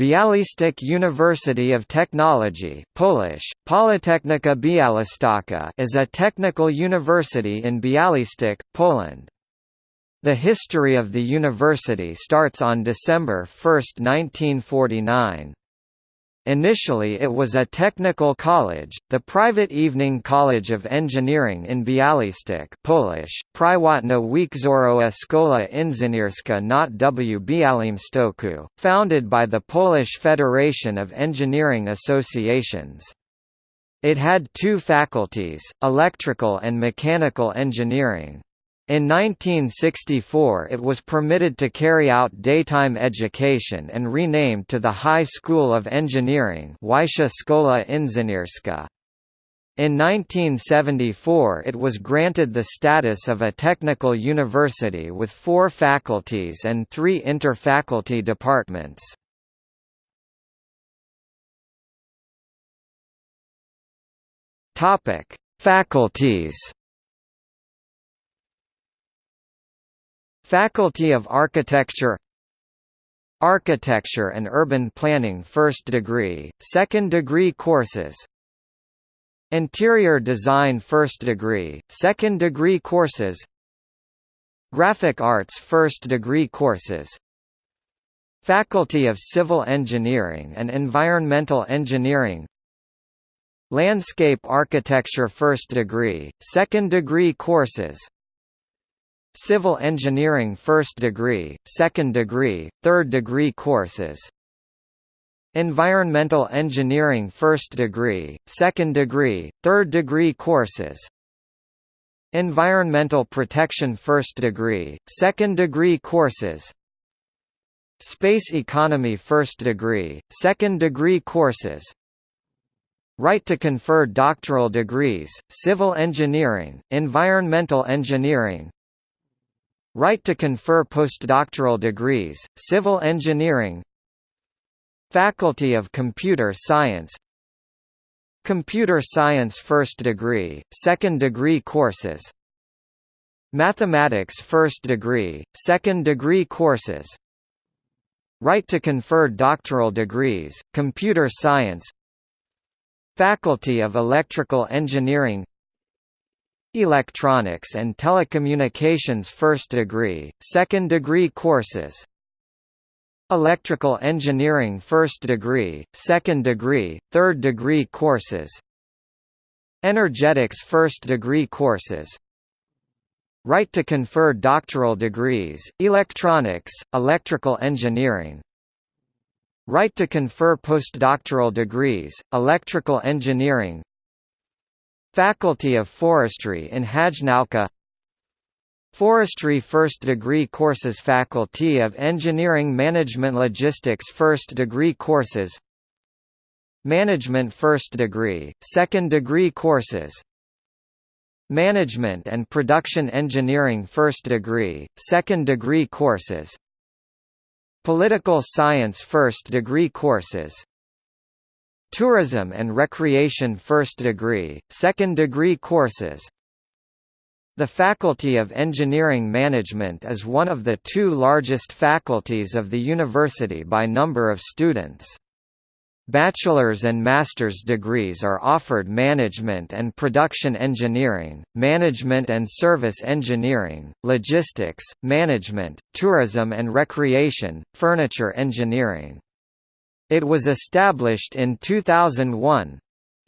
Bialystok University of Technology Polish, Politechnika Białystok is a technical university in Białystok, Poland. The history of the university starts on December 1, 1949. Initially it was a technical college, the private Evening College of Engineering in Białystok Polish, Prywatna Wieczorowa Szkoła Inżynierska not w Białymstoku, founded by the Polish Federation of Engineering Associations. It had two faculties, electrical and mechanical engineering. In 1964 it was permitted to carry out daytime education and renamed to the High School of Engineering Szkoła Inżynierska. In 1974 it was granted the status of a technical university with four faculties and three interfaculty departments. Faculties Faculty of Architecture Architecture and Urban Planning first degree, second degree courses Interior Design first degree, second degree courses Graphic Arts first degree courses Faculty of Civil Engineering and Environmental Engineering Landscape Architecture first degree, second degree courses Civil engineering first degree, second degree, third degree courses. Environmental engineering first degree, second degree, third degree courses. Environmental protection first degree, second degree courses. Space economy first degree, second degree courses. Right to confer doctoral degrees, civil engineering, environmental engineering, Right to confer postdoctoral degrees, civil engineering Faculty of Computer Science Computer Science first degree, second degree courses Mathematics first degree, second degree courses Right to confer doctoral degrees, Computer Science Faculty of Electrical Engineering Electronics and Telecommunications first degree, second degree courses. Electrical Engineering first degree, second degree, third degree courses. Energetics first degree courses. Right to confer doctoral degrees, Electronics, Electrical Engineering. Right to confer postdoctoral degrees, Electrical Engineering Faculty of Forestry in Hajnówka Forestry First Degree Courses Faculty of Engineering Management Logistics First Degree Courses. Management First Degree, Second Degree Courses. Management and Production Engineering First Degree, Second Degree Courses. Political Science First Degree Courses Tourism and Recreation first degree, second degree courses The Faculty of Engineering Management is one of the two largest faculties of the university by number of students. Bachelor's and master's degrees are offered Management and Production Engineering, Management and Service Engineering, Logistics, Management, Tourism and Recreation, Furniture Engineering. It was established in 2001.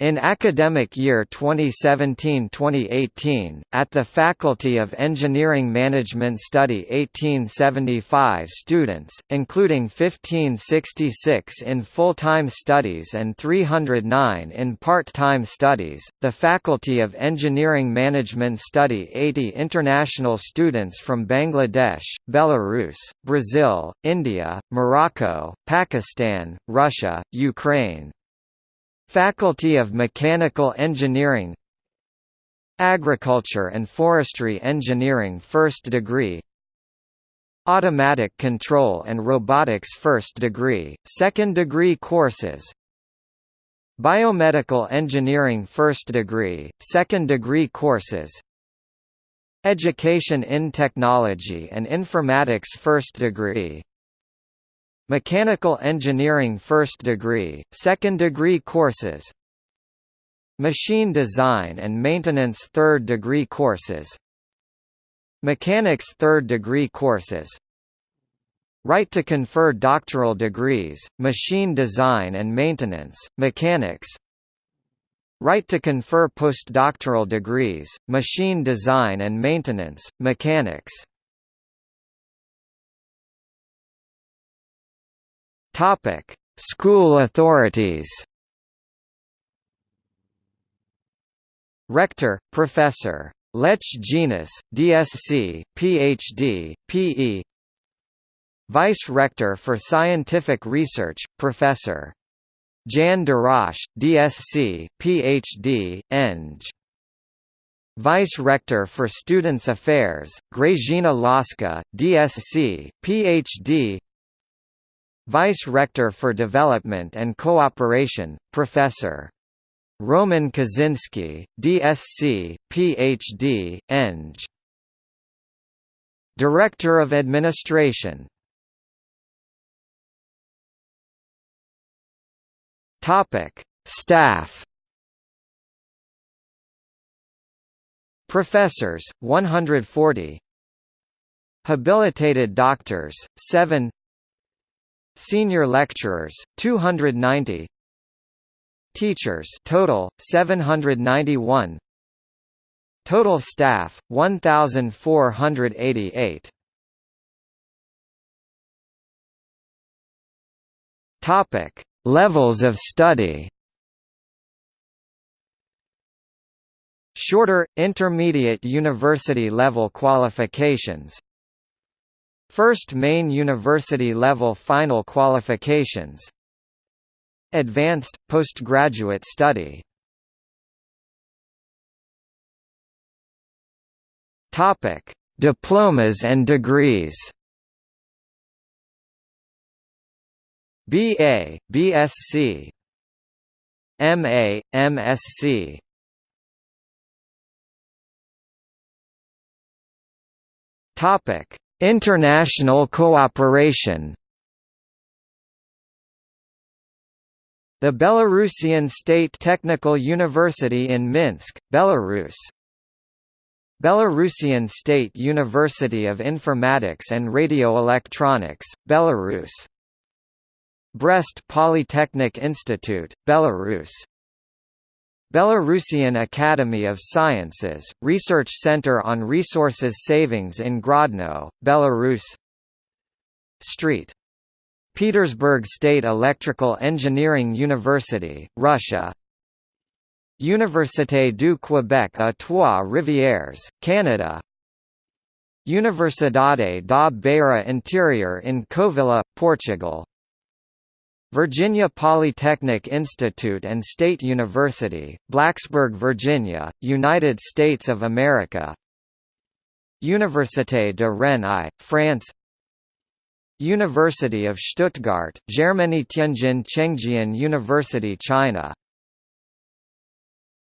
In academic year 2017-2018, at the Faculty of Engineering Management study 1875 students, including 1566 in full-time studies and 309 in part-time studies, the Faculty of Engineering Management study 80 international students from Bangladesh, Belarus, Brazil, India, Morocco, Pakistan, Russia, Ukraine, Faculty of Mechanical Engineering Agriculture and Forestry Engineering first degree Automatic Control and Robotics first degree, second degree courses Biomedical Engineering first degree, second degree courses Education in Technology and Informatics first degree Mechanical Engineering First Degree, Second Degree courses. Machine Design and Maintenance Third Degree courses. Mechanics Third Degree courses. Right to confer doctoral degrees, Machine Design and Maintenance, Mechanics. Right to confer postdoctoral degrees, Machine Design and Maintenance, Mechanics Topic: School authorities. Rector, Professor. Lech Dzienis, DSc, Ph.D., P.E. Vice Rector for Scientific Research, Professor. Jan Darash, DSc, Ph.D., Eng. Vice Rector for Students Affairs, Grażyna Laska, DSc, Ph.D. Vice Rector for Development and Cooperation, Professor. Roman Kaczynski, DSc, Ph.D., Eng. Director of Administration Staff. Professors 140 Habilitated doctors 7 Senior lecturers 290 Teachers total 791 Total staff 1488 Topic. Levels of study. Shorter, intermediate university-level qualifications First main university-level final qualifications. Advanced, postgraduate study. Diplomas and degrees. BA, BSc MA, MSc Topic International cooperation. The Belarusian State Technical University in Minsk, Belarus. Belarusian State University of Informatics and Radioelectronics, Belarus. Brest Polytechnic Institute, Belarus Belarusian Academy of Sciences, Research Center on Resources Savings in Grodno, Belarus. Street. Petersburg State Electrical Engineering University, Russia. Université du Québec à Trois-Rivières, Canada. Universidade da Beira Interior in Covilhã, Portugal Virginia Polytechnic Institute and State University, Blacksburg, Virginia, United States of America. Université de Rennes I, France. University of Stuttgart, Germany Tianjin Chengjian University China